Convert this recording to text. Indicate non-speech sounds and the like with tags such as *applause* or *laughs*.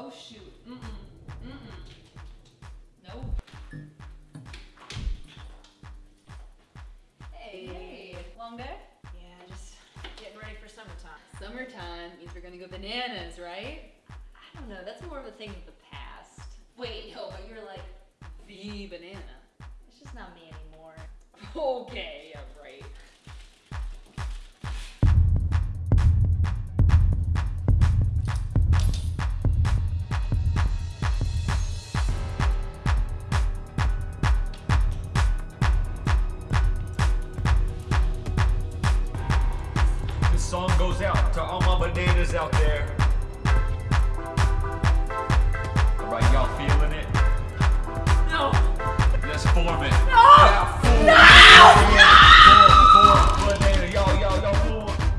Oh shoot. Mm-mm. Mm-mm. No. Hey. Hey. Long day? Yeah, just getting ready for summertime. Summertime means we're gonna go bananas, right? I don't know, that's more of a thing of the past. Wait, no, but you're like the banana. It's just not me anymore. *laughs* Okay, song goes out to all my bananas out there. Alright, y'all feeling it? No. Let's form it.